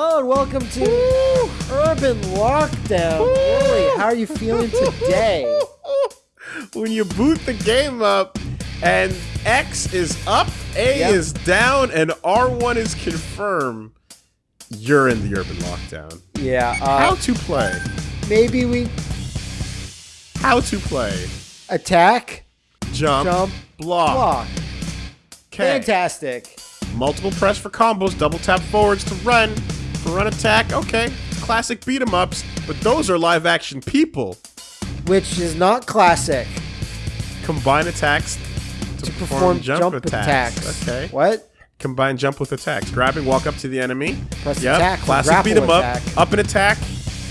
Hello and welcome to Urban Lockdown. Really, how are you feeling today? when you boot the game up and X is up, A Yep. is down, and R1 is confirmed, you're in the urban lockdown. Yeah, How uh, to play? maybe we How to play? attack, Jump, jump, block. block. Okay. Fantastic. Multiple press for combos, double tap forwards to run, run attack. Okay, classic beat 'em ups, but those are live action people. Which is not classic. Combine attacks to, Perform jump, attacks. Okay. What? Combine jump with attacks. Grabbing, walk up to the enemy. Press Yep. attack Classic beat 'em up. Up and attack.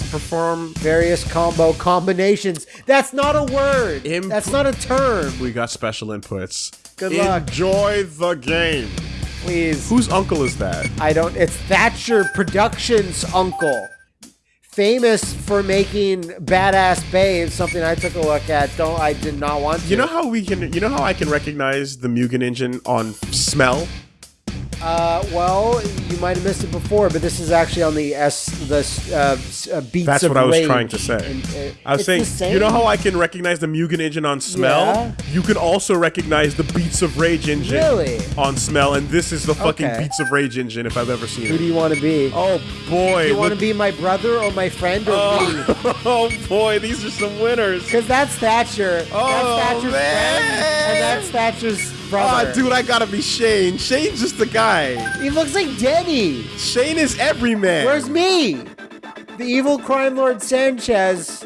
Perform. Various combo combinations. That's not a word. Imp- That's not a term. We got special inputs. Good luck. Enjoy the game. Please. Whose uncle is that? I don't. It's Thatcher Productions' uncle, famous for making badass babes. Something I took a look at. Don't I did not want to. You know how we can? You know how I can recognize the Mugen engine on smell? Uh, well, you might have missed it before, but this is actually on the S the uh, uh, beats That's what I was trying to say. And, uh, I was saying, you know how I can recognize the Mugen engine on smell? Yeah. You can also recognize the Beats of Rage engine Really? on smell, and this is the fucking Okay. Beats of Rage engine if I've ever seen it. Who do you want to be? Oh boy! do you want to be my brother or my friend or me? Oh, oh boy, these are some winners. Because that's Thatcher. Oh, that's Thatcher's man. friend, and that's Thatcher's Brother. Ah, dude, I gotta be Shane. Shane's just the guy. he looks like Denny. Shane is every man. Where's me? The evil crime lord Sanchez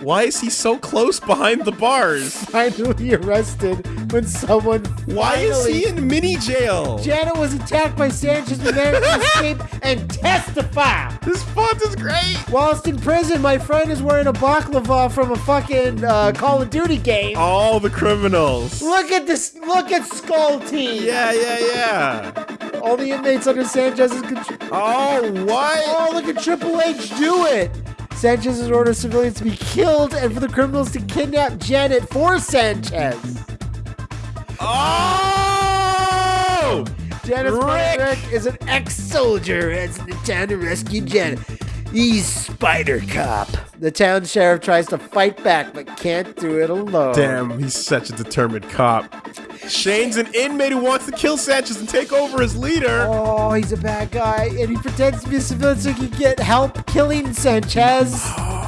Why is he so close behind the bars? finally arrested when someone. Why is he in mini jail? Janet was attacked by Sanchez and managed to escape and testify. This font is great. Whilst in prison, my friend is wearing a baklava from a fucking uh, Call of Duty game. All the criminals. Look at this! Look at Skull Team. Yeah, yeah, yeah. All the inmates under Sanchez's control. Oh, what? Oh, look at Triple H do it! Sanchez has ordered civilians to be killed and for the criminals to kidnap Janet for Sanchez. Oh! Janet's Rick! Rick is an ex-soldier and is in town to rescue Janet. He's Spider Cop. The town sheriff tries to fight back but can't do it alone. Damn, he's such a determined cop. Shane's an inmate who wants to kill Sanchez and take over as leader. Oh, he's a bad guy, and he pretends to be a civilian so he can get help killing Sanchez. Oh,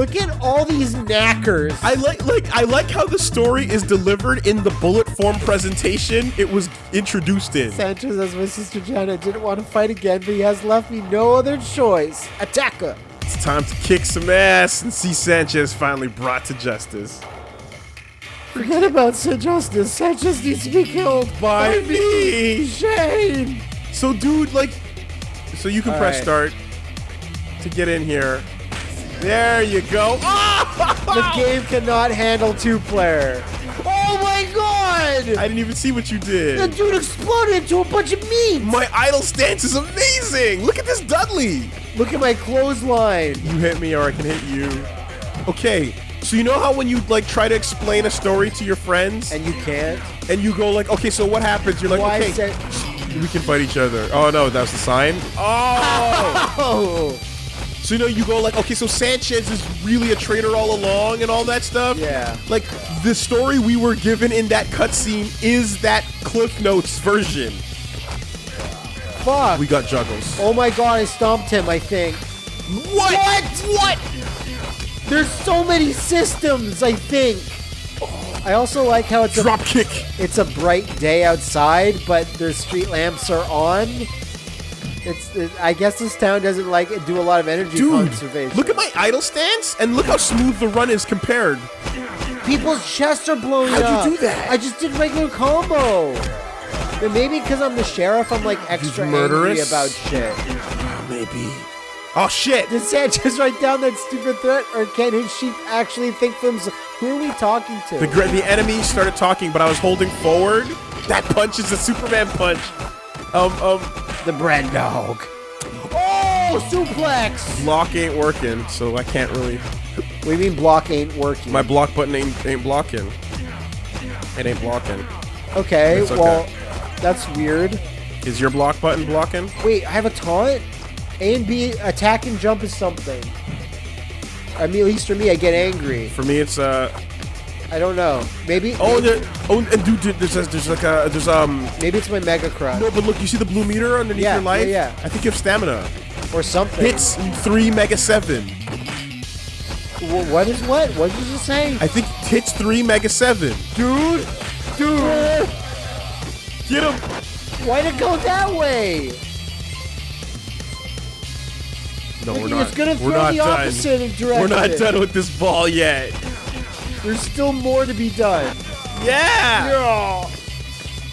Look at all these knackers. I like like I like how the story is delivered in the bullet form presentation it was introduced in. Sanchez, as my sister Janet, didn't want to fight again, but he has left me no other choice. Attack her. It's time to kick some ass and see Sanchez finally brought to justice. Forget about Sid Justice. Sanchez needs to be killed By me. Shane. So dude, like so you can All press right. start to get in here. There you go. The Ah! game cannot handle two-player. Oh my god! I didn't even see what you did. the dude exploded into a bunch of meat. My idle stance is amazing. Look at this Dudley. Look at my clothesline. You hit me or I can hit you. Okay. So you know how when you like try to explain a story to your friends And you can't. and you go like, okay, so what happens? You're like, Why okay, we can fight each other. Oh no, that was the sign. Oh. So you know you go like, okay, so Sanchez is really a traitor all along and all that stuff. Yeah. Like the story we were given in that cutscene is that Cliff Notes version. Fuck. We got juggles. oh my god, I stomped him, I think. What? What? There's so many systems, I think. I also like how it's a, Drop kick. it's a bright day outside, but their street lamps are on. It's it, I guess this town doesn't like do a lot of energy Dude, conservation. look at my idle stance and look how smooth the run is compared. People's chests are blowing up! How'd you do that? I just did regular combo. But maybe because I'm the sheriff, I'm like extra angry murderous? about shit. Maybe. Oh shit! Did Sanchez write down that stupid threat, or can his sheep actually think for themselves? Who are we talking to? The the enemy started talking, but I was holding forward. That punch is a Superman punch. Um um, The bread dog. Oh, suplex! block ain't working, so I can't really. What do you mean block ain't working? My block button ain't ain't blocking. It ain't blocking. okay, okay. well, that's weird. Is your block button blocking? Wait, I have a taunt? A and B, attack and jump is something. I mean, at least for me, I get angry. For me, it's uh. I don't know. Maybe. Oh, there, oh, and dude, dude, there's there's like a there's um. Maybe it's my Mega Crush. No, but look, you see the blue meter underneath Yeah, your life? yeah, yeah. I think you have stamina. Or something. Hits three mega seven. Wh- what is what? What did you say? I think hits three mega seven. Dude! Dude! Get him! Why'd it go that way? No, we're not. it's gonna we're not the done. opposite direction. We're not done with this ball yet. There's still more to be done. Yeah.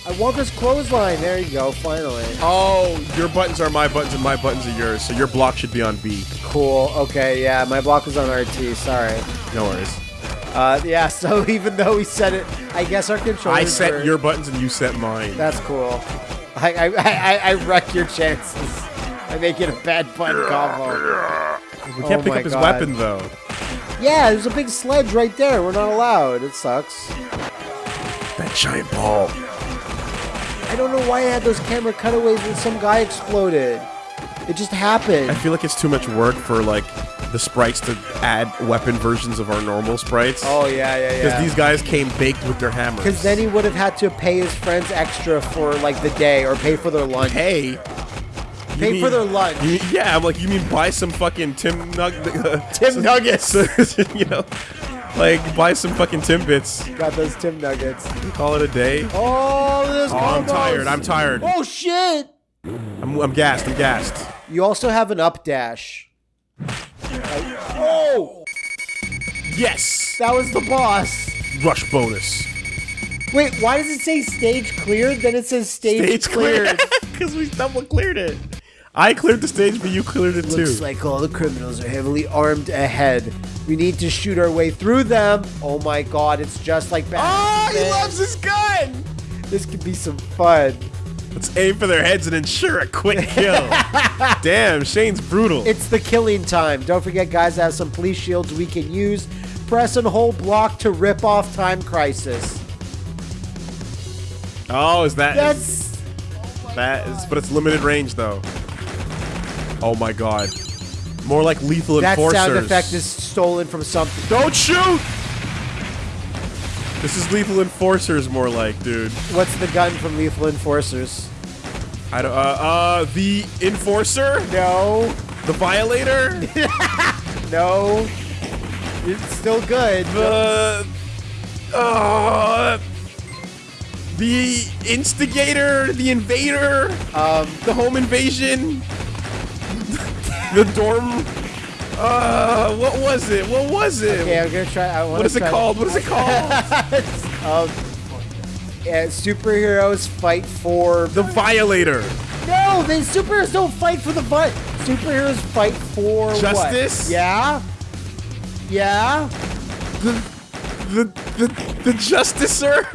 I want this clothesline. There you go, finally. Oh, your buttons are my buttons and my buttons are yours. So your block should be on B. Cool. Okay, yeah, my block was on RT. Sorry. No worries. Uh, yeah, so even though we set it, I guess our controller. I set your buttons and you set mine. That's cool. I, I, I, I wreck your chances. I make it a bad button combo. we can't oh pick up his God. weapon though. Yeah, there's a big sledge right there. We're not allowed. It sucks. That giant ball. I don't know why I had those camera cutaways when some guy exploded. It just happened. I feel like it's too much work for like the sprites to add weapon versions of our normal sprites. Oh yeah, yeah, yeah. Because these guys came baked with their hammers. Because then he would have had to pay his friends extra for like the day or pay for their lunch. Hey. Pay for their lunch. You, yeah, I'm like, you mean buy some fucking Tim Nug uh, Tim Nuggets. you know, like buy some fucking Timbits. Got those Tim Nuggets. Call it a day. Oh, this Oh, I'm tired. I'm tired. Oh shit! I'm, I'm gassed. I'm gassed. You also have an up dash. Oh, Yes. that was the boss. Rush bonus. Wait, why does it say stage cleared? Then it says stage, cleared. Because we double cleared it. I cleared the stage, but you cleared it Looks too. Looks like all the criminals are heavily armed ahead. We need to shoot our way through them. Oh my god, it's just like ah, Batman! oh, he loves his gun. This could be some fun. Let's aim for their heads and ensure a quick kill. Damn, Shane's brutal. It's the killing time. Don't forget, guys, I have some police shields we can use. Press and hold block to rip off Time Crisis. oh, is that? That's That is, but it's limited range though. Oh my god. More like lethal that enforcers. sound effect is stolen from something. Don't shoot! This is lethal enforcers more like, dude. What's the gun from Lethal Enforcers? I don't, uh, uh, the enforcer? No, The violator? no. It's still good. the, uh, the instigator? The invader? Um, The home invasion? The dorm? Uh, what was it? What was it? okay, I'm gonna try. I what is it called? What is it called? um, yeah, superheroes fight for the violator. No, the superheroes don't fight for the fight. Superheroes fight for what? Justice? Yeah. Yeah. The, the, the, the justicer?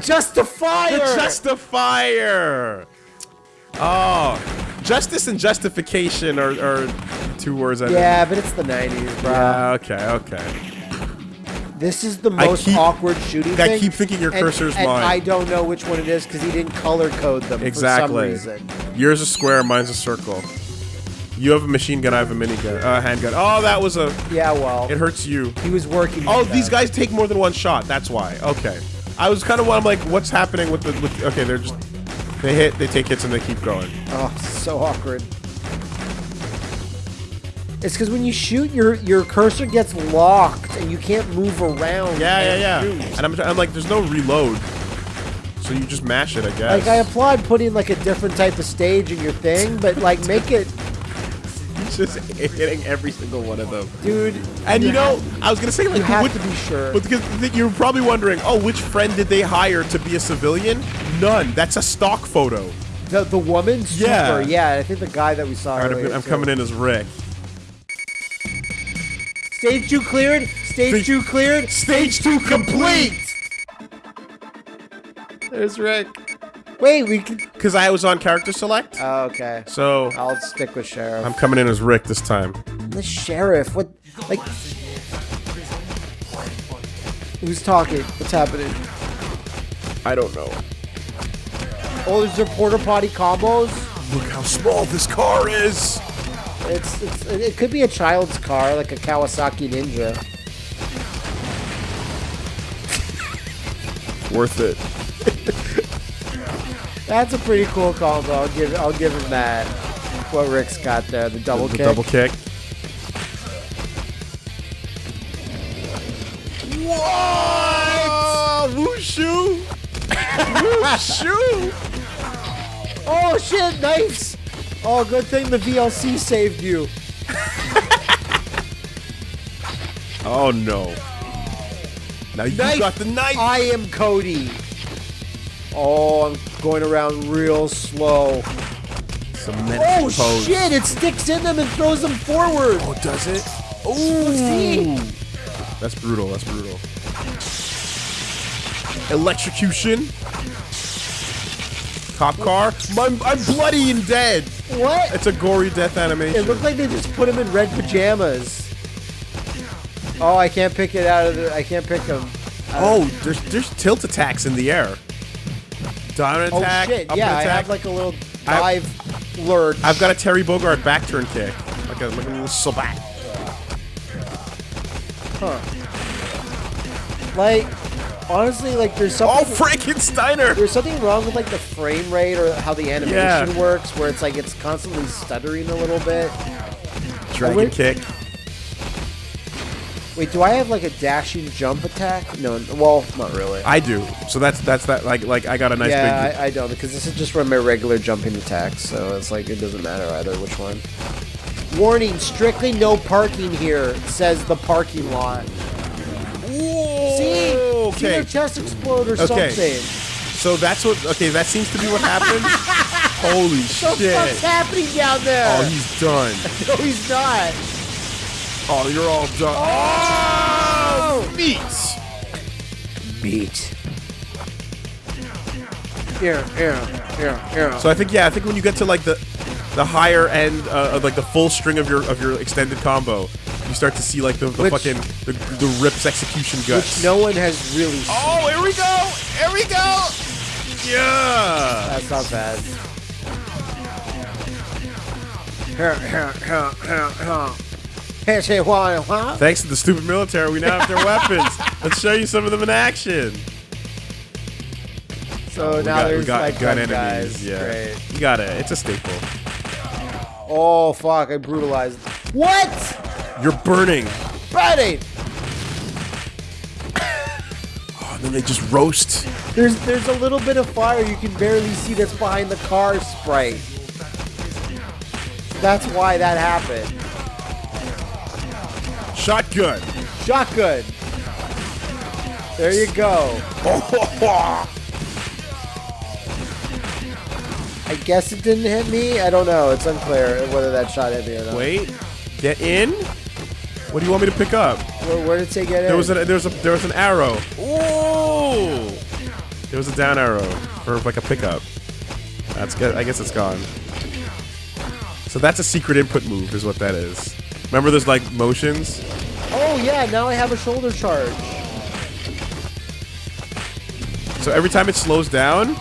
Justifier. The justifier. Oh, justice and justification are, are two words. I know. yeah, but it's the '90s, bro. Yeah, okay, okay. This is the most keep- awkward shooting I thing. keep thinking your and- cursor's and mine. I don't know which one it is because he didn't color code them Exactly. for some reason. Exactly. Yours is square, mine's a circle. You have a machine gun, I have a minigun, uh, a handgun. Oh, that was a. Yeah, well, It hurts you. he was working. Oh, these guys take more than one shot. That's why. Okay. I was kind of I'm like, what's happening with the? With, okay, they're just they hit, they take hits, and they keep going. Oh, so awkward. It's because when you shoot, your your cursor gets locked and you can't move around. Yeah, and yeah, shoot. yeah. And I'm, I'm like, there's no reload, so you just mash it, I guess. Like I applaud putting like a different type of stage in your thing, but like make it, just hitting every single one of them. dude. And you know, have- I was gonna say like, you have what- to be sure. But because th- you're probably wondering, oh, which friend did they hire to be a civilian? None. That's a stock photo. The the woman, super, Yeah. yeah. I think the guy that we saw. All right, earlier, I'm, I'm too. coming in as Rick. Stage two cleared. Stage Stage- two cleared. Stage two complete. There's Rick. Wait, we. Because I was on character select, Oh, okay. so I'll stick with sheriff. I'm coming in as Rick this time. the sheriff. What? Like. Who's talking? What's happening? I don't know. Oh, is there porta potty combos? Look how small this car is. It's, it's it could be a child's car, like a Kawasaki Ninja. Worth it. That's a pretty cool combo. I'll give I'll give him that. What Rick's got there, the double the kick. double kick. What? Wushu! Wushu! Oh shit, knives! Oh, good thing the VLC saved you. Oh no. Now you Knife! got the knife. I am Cody. Oh, I'm going around real slow. Cement Oh pose. shit! It sticks in them and throws them forward. Oh, does it? See? That's brutal. That's brutal. Electrocution. Cop car. I'm, I'm bloody and dead. What? It's a gory death animation. It animation. looked like they just put him in red pajamas. Oh, I can't pick it out of the. I can't pick him. oh, there's there's tilt attacks in the air. Down Oh attack. shit! up Yeah, I attack. have like a little I- dive lurch. I've got a Terry Bogard back turn kick. Like a, like a little slap. like, honestly, like there's something. Oh, something. Frankensteiner! there's something wrong with like the frame rate or how the animation Yeah. works, where it's like it's constantly stuttering a little bit. Dragon kick. Wait, do I have like a dashing jump attack? No, well, not really. I do. So that's that's that. Like like I got a nice yeah, big. I, I don't because this is just from my regular jumping attacks, so it's like it doesn't matter either which one. Warning: strictly no parking here, says the parking lot. Whoa, See, see okay. their chest explode or Okay. something. So that's what. Okay, that seems to be what happened. Holy shit! happening down there? Oh, he's done. no, he's not. Oh, you're all done. Oh, meat. Beat. Here, here, here, here. So I think yeah, I think when you get to like the the higher end, uh, of like the full string of your of your extended combo, you start to see like the, the Which- fucking the, the rips execution guts. which no one has really. seen. Oh, here we go! Here we go! Yeah! That's not bad. Thanks to the stupid military, we now have their weapons. Let's show you some of them in action. So we now got, there's got like gun enemies. guys. Yeah, Great. you got it. It's a staple. Oh fuck! I brutalized. What? You're burning. Friday. Oh, and then they just roast. There's there's a little bit of fire you can barely see that's behind the car sprite. That's why that happened. Shotgun. Shotgun. There you go. I guess it didn't hit me. I don't know. It's unclear whether that shot hit me or not. Wait. Get in. What do you want me to pick up? Where, where did it say get in? There was a there was a there was an arrow. Ooh. There was a down arrow for like a pickup. That's good. I guess it's gone. So that's a secret input move, is what that is. Remember, there's like motions. oh yeah, now I have a shoulder charge. So every time it slows down,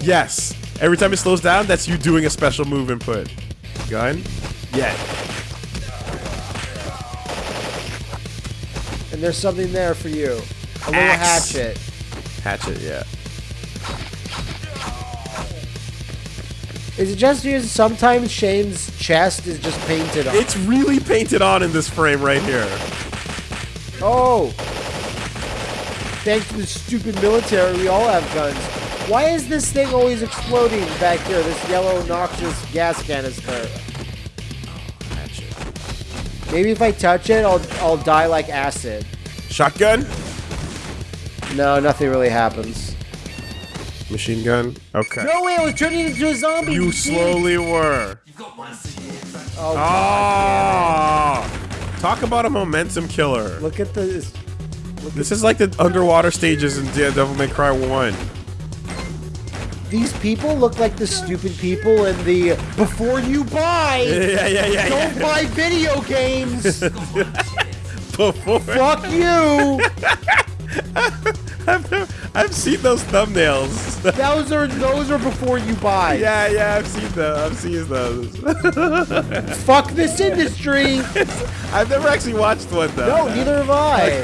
yes. Every time it slows down, that's you doing a special move input. Gun. Yeah. And there's something there for you. A little Axe. hatchet. Hatchet. Yeah. Is it just because sometimes Shane's chest is just painted on? It's really painted on in this frame right here. Oh! Thanks to the stupid military, we all have guns. Why is this thing always exploding back here? This yellow noxious gas canister. Maybe if I touch it, I'll I'll die like acid. Shotgun. No, nothing really happens. Machine gun. Okay. No way! I was turning into a zombie. You slowly were. Oh, God, Oh. Talk about a momentum killer. Look at this. This is like the underwater stages in Devil May Cry 1. These people look like the stupid people in the before you buy. Yeah, yeah, yeah, Don't yeah. buy video games. Before. Fuck you. I've seen those thumbnails. Those are those are before you buy. yeah, yeah, I've seen those. I've seen those. Fuck this industry. I've never actually watched one though. No, neither have I.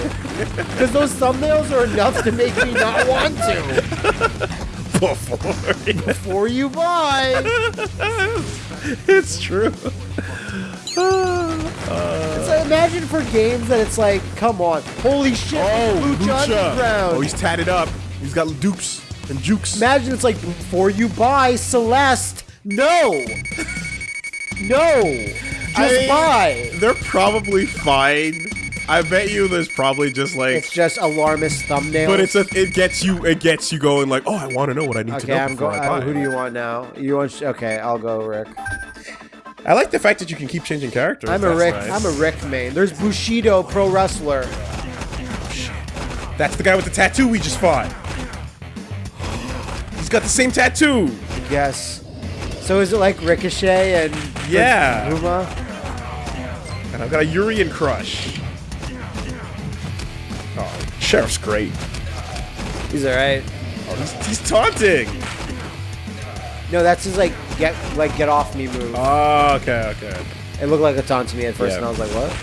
Because those thumbnails are enough to make me not want to. Before. Before you buy. it's true. So uh, imagine for games that it's like, come on, holy shit, Oh, Lucha Underground. Oh, he's tatted up. He's got dukes and jukes. Imagine it's like before you buy Celeste. No. No. Just I mean, buy. They're probably fine. I bet you there's probably just like It's just alarmist thumbnail. But it's a, it gets you it gets you going like, oh, I want to know what I need to know. Okay, I'm going. Uh, who do you want now? You want? Okay, I'll go Rick. I like the fact that you can keep changing characters. I'm a Rick. nice. I'm a Rick main. There's Bushido, pro wrestler. That's the guy with the tattoo we just fought. He's got the same tattoo. Yes. So is it like Ricochet and Yeah. Puma? And I've got a Urian crush. Oh, Sheriff's great. He's alright. Oh, he's, he's taunting. No, that's his like get like get off me move. Oh, okay, okay. It looked like a taunt to me at first, Yeah. and I was like, what?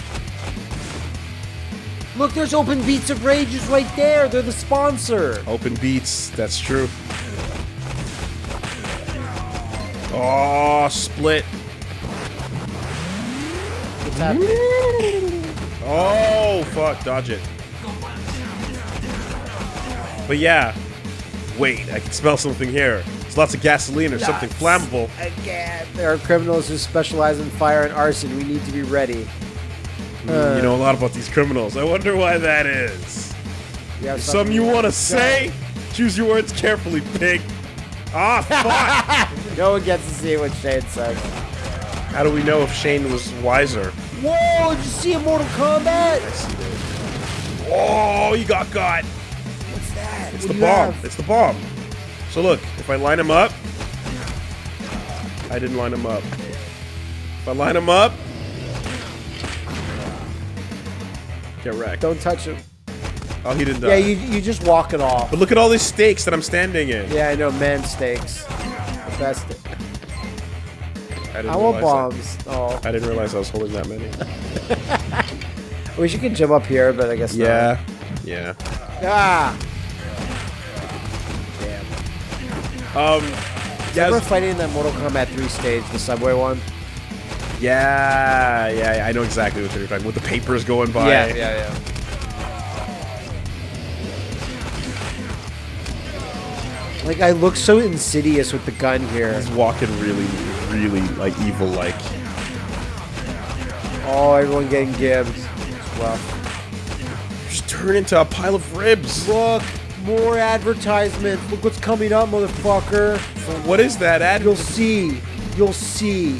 Look, there's Open Beats of Rages right there. They're the sponsor. Open beats, that's true. Oh, split. What's happening? Oh, fuck, dodge it. But yeah, wait, I can smell something here. There's lots of gasoline or something flammable. Again. There are criminals who specialize in fire and arson. We need to be ready. Uh, you know a lot about these criminals. I wonder why that is. You have Some you want to say? Choose your words carefully, pig. Ah, fuck! No one gets to see what Shane says. How do we know if Shane was wiser? Whoa! Did you see a Mortal Kombat? Oh, you got got. What's that? It's What the bomb. have? It's the bomb. So look, if I line him up, I didn't line him up. If I line him up, get wrecked. Don't touch him. Oh, he didn't die. Yeah, you you just walk it off. But look at all these stakes that I'm standing in. Yeah, I know. Man stakes. The best. I, didn't I want bombs. Oh, I didn't realize I was holding that many. I wish you could jump up here, but I guess not. yeah. Yeah. Ah. Um. Yeah. Remember fighting in that Mortal Kombat 3 stage, the subway one? Yeah, yeah, yeah, I know exactly what you're talking about. With the papers going by. yeah, yeah. Yeah. Like I look so insidious with the gun here. He's walking really, really like evil like. Oh, everyone getting gibbed. Rough. Just turn into a pile of ribs. Look, more advertisements. Look what's coming up, motherfucker. What is that ad? You'll see. You'll see.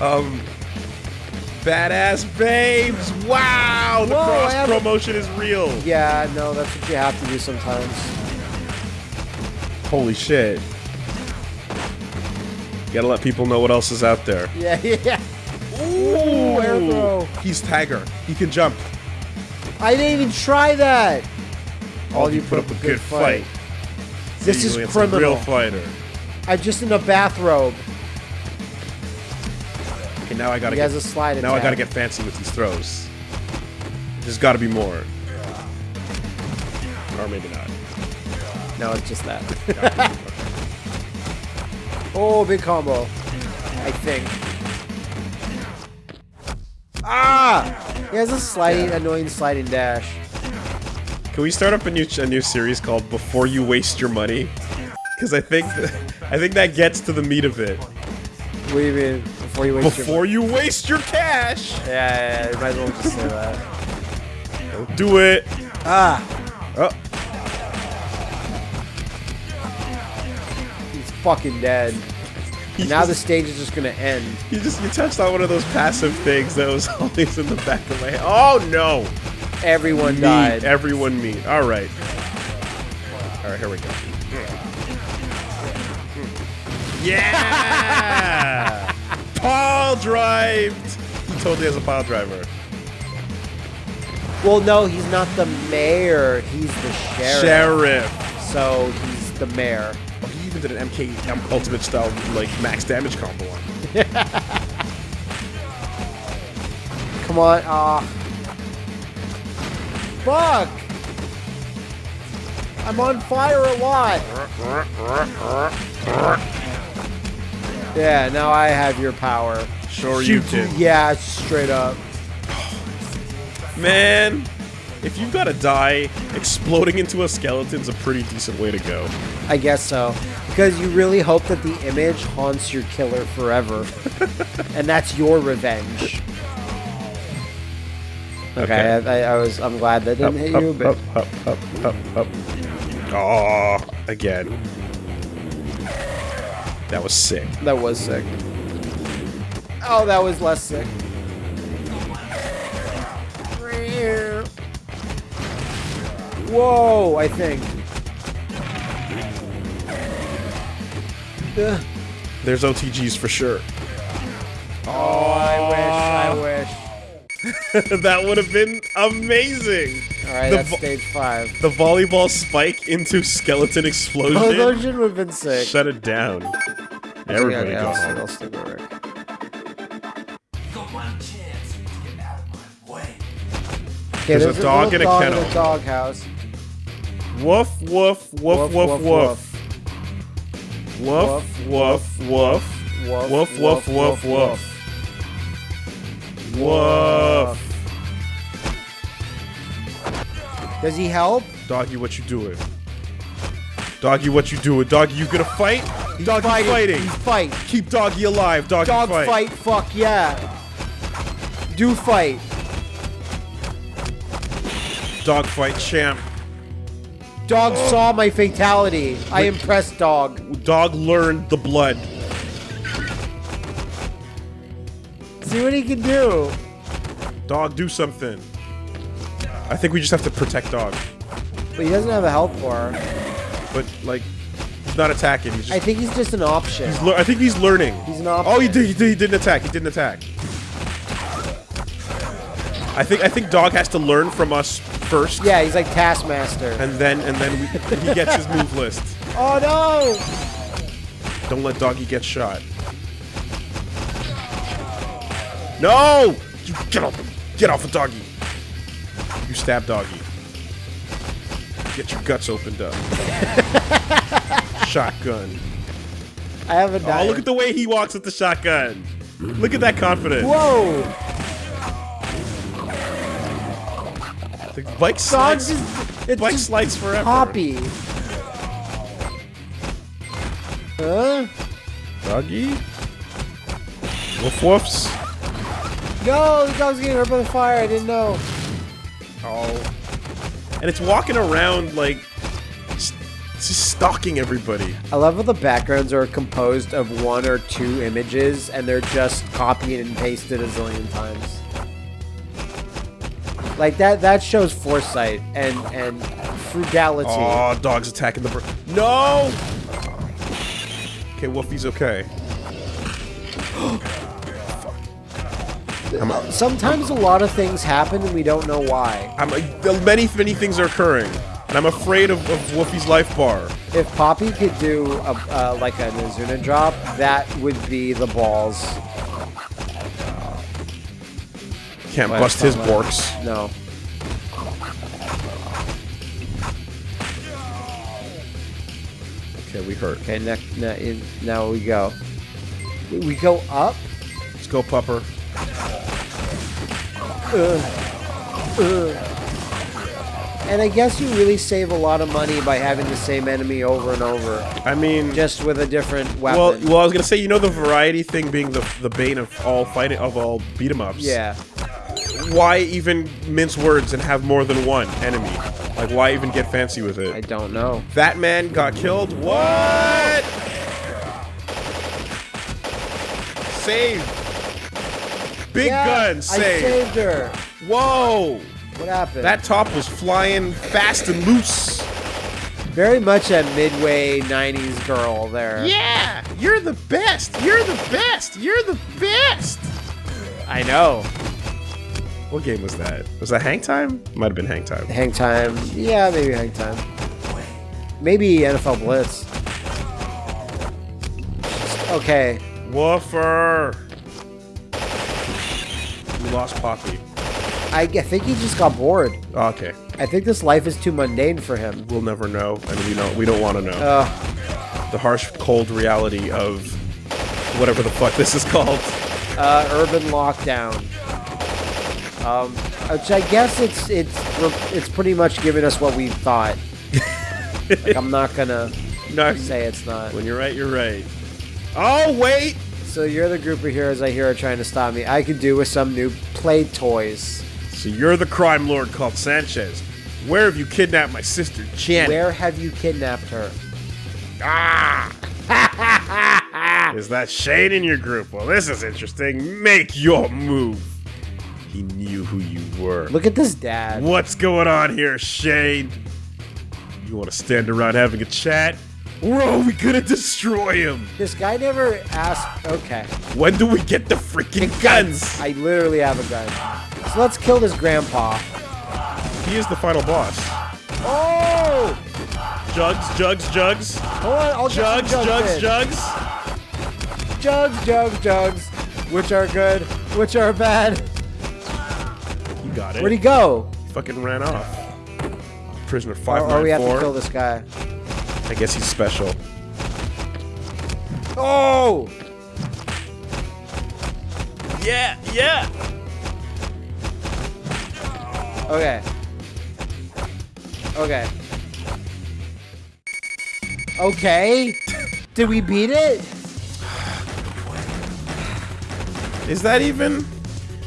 Um, badass babes. Wow, the Whoa, cross promotion is real. Yeah, no, that's what you have to do sometimes. Holy shit. Gotta let people know what else is out there. Yeah, yeah. Ooh, air throw. He's Tiger. He can jump. I didn't even try that. All you put up a good fight. This is criminal. real fighter. I'm just in a bathrobe. Okay, now I gotta He get, has a slide now I gotta get fancy with these throws. There's gotta be more. Or maybe not. No, it's just that. oh, big combo. I think. Ah! He has a sliding, annoying sliding dash. Can we start up a new a new series called Before You Waste Your Money? Because I think th- I think that gets to the meat of it. What do you mean? Before you waste your Before you waste your cash, Yeah, yeah, yeah, you might as well just say that. don't do it. Ah! Oh, He's fucking dead. he Now the stage is just gonna end. you just you touched on one of those passive things that was always in the back of my head. Oh no! Everyone Meat. died. Everyone meat. All right. All right, here we go. Yeah! Paul drived. He totally has a pile driver. Well, no, he's not the mayor. He's the sheriff. Sheriff. so he's the mayor. Oh, he even did an MK Ultimate style like max damage combo on. Come on, ah. Fuck! I'm on fire a lot. Yeah, now I have your power. Sure you do. Yeah, straight up. Man, if you've got to die, exploding into a skeleton's a pretty decent way to go. I guess so. Because you really hope that the image haunts your killer forever. and that's your revenge. Okay, Okay. I, I, I was. I'm glad that didn't hit you, but up, up, up, up, up. Oh, again. That was sick. that was sick. Oh, that was less sick. Whoa, I think. There's OTGs for sure. Oh, I wish, I wish. that would have been amazing. All right, The that's stage five. The volleyball spike into skeleton explosion. Oh, those should have been sick. Shut it down. Everybody yeah, go I'll, home. I'll stick with Rick. Got one chance to get out of my way. There's a dog little in a dog kennel. in a doghouse. Woof, woof, woof, woof, woof. Woof, woof, woof. Woof, woof, woof, woof. Woof. Does he help? Doggy, what you doing? Doggy, what you doing? Doggy, you gonna fight? Doggy Fighting. fighting. He's fight. Keep Doggy alive. Doggy Dog fight. fight. Fuck yeah. Do fight. Dog fight champ. Dog oh. saw my fatality. I impressed dog. Dog learned the blood. See what he can do. Dog, do something. I think we just have to protect Dog. But he doesn't have a health bar. But, like, he's not attacking. He's I think he's just an option. He's I think he's learning. He's an option. Oh, he did, he did. He didn't attack. He didn't attack. I think. I think Dog has to learn from us first, Yeah, he's like Taskmaster. and then and then we, he gets his move list. Oh no! Don't let Doggy get shot. No! You get off! Get off of Doggy! You stab Doggy. Get your guts opened up. shotgun. I have a Oh, look at the way he walks with the shotgun. Look at that confidence. Whoa! The bike Dog slides. just. It's Bike slides forever. Poppy. Huh? Doggy. Woof woofs. No, the dog's getting hurt by the fire. I didn't know. Oh. And it's walking around like. It's it's just stalking everybody. I love how the backgrounds are composed of one or two images and they're just copied and pasted a zillion times. Like that that shows foresight and and frugality. Oh, dog's attacking the bird. No! Okay, Wolfie's okay. Sometimes a lot of things happen and we don't know why. I'm like, many, many things are occurring. And I'm afraid of, of Wolfie's life bar. If Poppy could do a, uh, like a Nazuna drop, that would be the balls. Can't bust his borks. No. Okay, we hurt. Okay, ne- ne- now we go. We go up. Let's go, Pupper. And I guess you really save a lot of money by having the same enemy over and over, I mean, just with a different weapon. well, well, I was gonna say, you know, the variety thing being the the bane of all fighting of all beat 'em ups. yeah. Why even mince words and have more than one enemy? Like, why even get fancy with it? I don't know. That man got killed. What? Save. Big Yeah, gun I saved her. Whoa. What happened? That top was flying fast and loose. very much a midway '90s girl there. Yeah, you're the best. You're the best. You're the best. I know. What game was that? Was that Hang Time? Might have been Hang Time. Hang time. Yeah, maybe hang time. Maybe NFL Blitz. Okay. Woofer. Lost Poppy. I think he just got bored. Oh, okay. I think this life is too mundane for him. We'll never know, and we don't. We don't want to know Uh, the harsh, cold reality of whatever the fuck this is called. uh, urban lockdown. Um, which I guess it's it's it's pretty much giving us what we thought. like, I'm not gonna No, say it's not. when you're right, you're right. Oh wait. So you're the group of heroes I hear are trying to stop me. I could do with some new play toys. So you're the crime lord called Sanchez. Where have you kidnapped my sister Janet? Where have you kidnapped her? Ah! is that Shane in your group? Well, this is interesting. Make your move. He knew who you were. Look at this dad. What's going on here, Shane? You want to stand around having a chat? Are we gonna destroy him? This guy never asked. Okay. When do we get the freaking guns? I literally have a gun. So let's kill this grandpa. He is the final boss. Oh! Jugs, jugs, jugs. Hold on, I'll get Jugs, jugs, jugs. Jugs, jugs, jugs. Which are good, which are bad. You got it. Where'd he go? fucking ran off. Prisoner Or, or we have to kill this guy. I guess he's special. Oh! Yeah, yeah. Okay. Okay. Okay. Did we beat it? Is that even?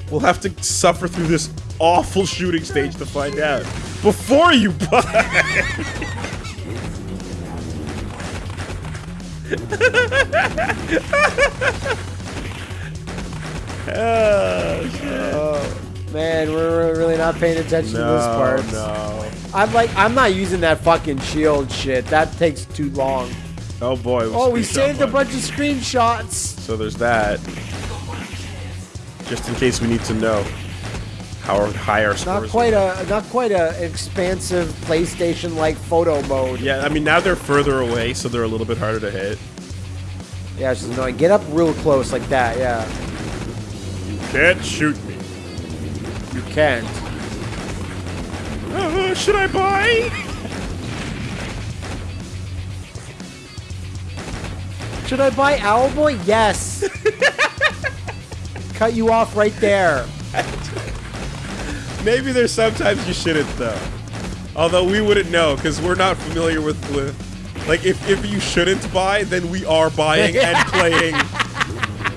We'll have to suffer through this awful shooting stage to find out. Before you buy. Oh, shit. Man, we're really not paying attention to this part. no. I'm like, I'm not using that fucking shield shit. That takes too long. Oh boy. Oh, we saved a bunch of screenshots. So there's that. Just in case we need to know how high our scores. Not quite a, not quite a expansive PlayStation-like photo mode. Yeah, I mean now they're further away, so they're a little bit harder to hit. Yeah, it's just annoying. Get up real close like that. Yeah, You Can't shoot me. you can't. Uh, should I buy? Should I buy Owlboy? Yes. Cut you off right there. Maybe there's sometimes you shouldn't though. Although we wouldn't know because we're not familiar with, with like if, if you shouldn't buy, then we are buying and playing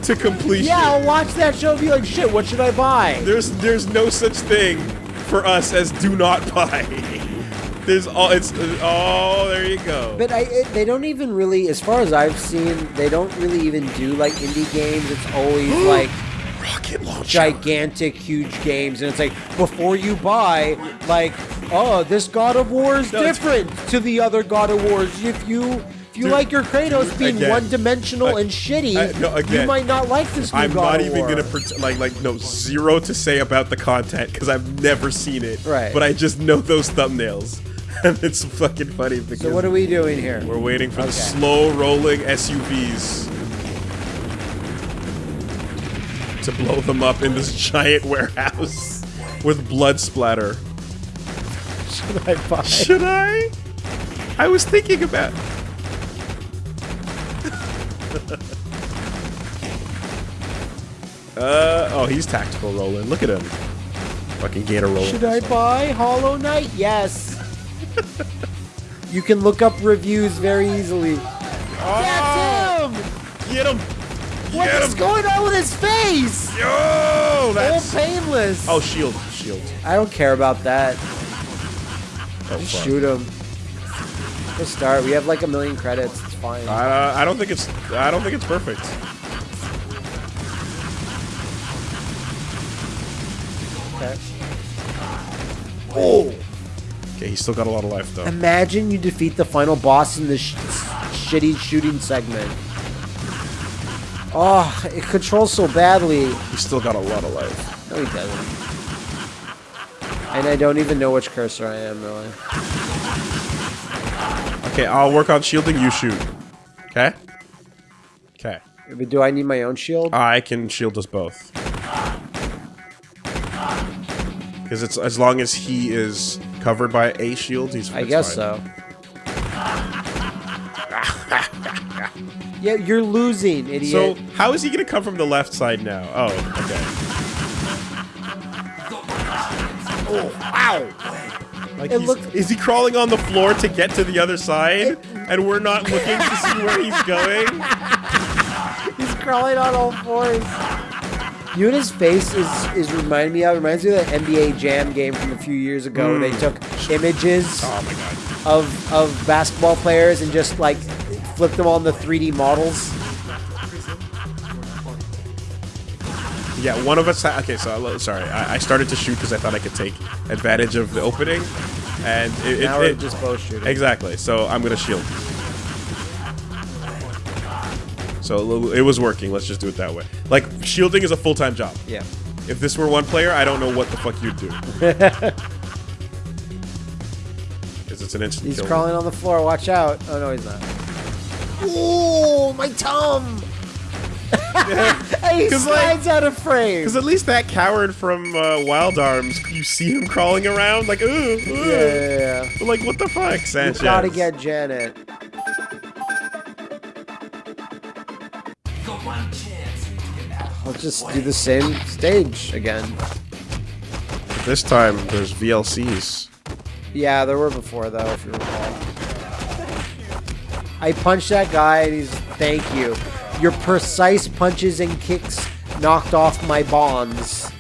to completion. Yeah, I'll watch that show and be like, shit, what should I buy? There's there's no such thing for us as do not buy. There's all it's oh there you go. But I, it, they don't even really, as far as I've seen, they don't really even do like indie games. It's always like Rocket launcher. gigantic, huge games, and it's like before you buy, like, oh, this God of War is No, different to the other God of Wars. If you if you Dude, like your Kratos being again, one-dimensional and shitty, no, you might not like this I'm God not even War. gonna pretend like like no zero to say about the content because I've never seen it. Right. But I just know those thumbnails, and it's fucking funny because So what are we doing here? we're waiting for the slow rolling SUVs to blow them up in this giant warehouse with blood splatter. Should I buy? Should I? I was thinking about. uh oh, he's tactical Roland. Look at him. Fucking gator rolling. Should I buy Hollow Knight? Yes. you can look up reviews very easily. That's him! Get him! What Get is him! going on with his face? Yo, All that's. painless. Oh, shield, shield. I don't care about that. Oh, Just fuck. shoot him. Let's start. We have like a million credits. It's fine. Uh, I don't think it's. I don't think it's perfect. Okay. Oh! Okay, he's still got a lot of life though. Imagine you defeat the final boss in this sh shitty shooting segment. Oh, it controls so badly. He's still got a lot of life. No, he doesn't. And I don't even know which cursor I am, really. Okay, I'll work on shielding. You shoot. Okay. Okay. But do I need my own shield? I can shield us both. Because it's as long as he is covered by a shield, he's. I guess fine. so. yeah, you're losing, idiot. So how is he gonna come from the left side now? Oh, okay. oh, ow! Like It looked- is he crawling on the floor to get to the other side, and we're not looking to see where he's going? He's crawling on all fours. Yuna's face is is reminding me of reminds me of that NBA Jam game from a few years ago. where They hmm. took images Oh my god. of of basketball players and just like flipped them on the 3D models. Yeah, one of us. Ha- okay, so I- sorry, I, I started to shoot because I thought I could take advantage of the opening, and it, it, Now we're it- just both shooting. exactly. So I'm gonna shield. So it was working. Let's just do it that way. Like shielding is a full time job. Yeah. If this were one player, I don't know what the fuck you'd do. Because it's an instant He's crawling on the floor. Watch out. Oh no, he's not. Ooh, my tum! hey, he 'Cause, like- slides out of frame. Because at least that coward from uh, Wild Arms, you see him crawling around like, ooh, ooh. Yeah, yeah, yeah. Like, what the fuck, You Sanchez? gotta get Janet. Got one chance to get out. Let's just do the same stage again. This time, there's VLCs. Yeah, there were before though, if you recall. I punched that guy and he's thank you. Your precise punches and kicks knocked off my bonds.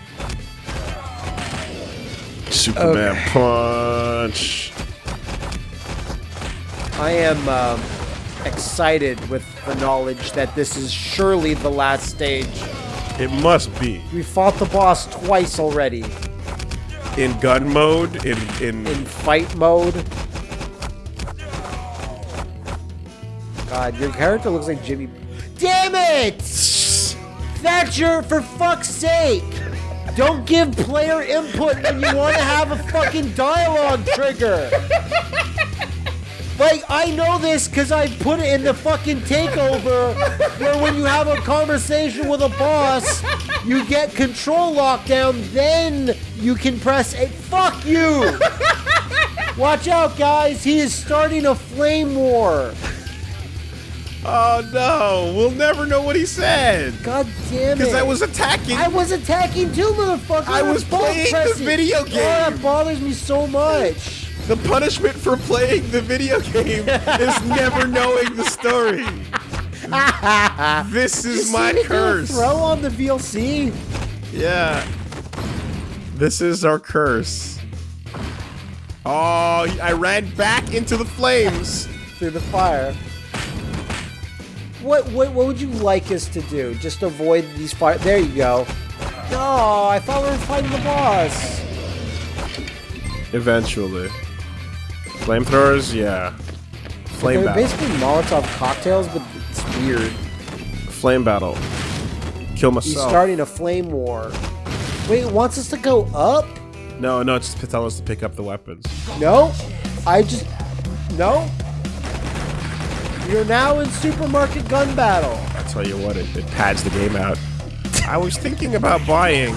Superman Okay. punch. I am um, excited with the knowledge that this is surely the last stage. It must be We fought the boss twice already. in gun mode. In in, In fight mode. God, your character looks like Jimmy. Damn it! Thatcher, for fuck's sake! Don't give player input when you want to have a fucking dialogue trigger! Like, I know this because I put it in the fucking takeover where when you have a conversation with a boss, you get control lockdown, then you can press a. Fuck you! Watch out, guys! He is starting a flame war! Oh no, we'll never know what he said God damn it! because I was attacking. I was attacking too, motherfucker! I was playing the pressing. video Oh, that game. bothers me so much. the punishment for playing the video game is never knowing the story. this is see my me do a curse. Throw on the VLC. Yeah. This is our curse. Oh, I ran back into the flames. through the fire. What, what what would you like us to do? Just avoid these fire. There you go. No, I thought we were fighting the boss. Eventually. Flamethrowers, yeah. Flame They're battle. basically Molotov cocktails, but it's weird. Flame battle. Kill myself. He's starting a flame war. Wait, it wants us to go up? no, no, it's to tell us to pick up the weapons. No, I just no. You're now in supermarket gun battle. I tell you what, it, it pads the game out. I was thinking about buying.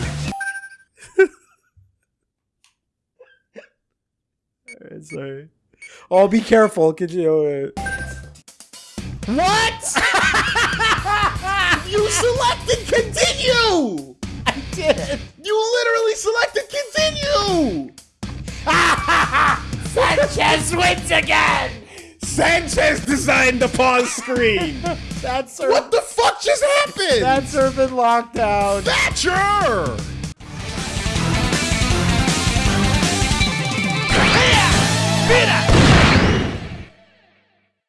Alright, sorry. Oh, be careful. Could you? What? you selected continue! I did. You literally selected continue! Sanchez wins again. Sanchez designed the pause screen! That's what the fuck just happened? That's urban lockdown. Thatcher! Mira!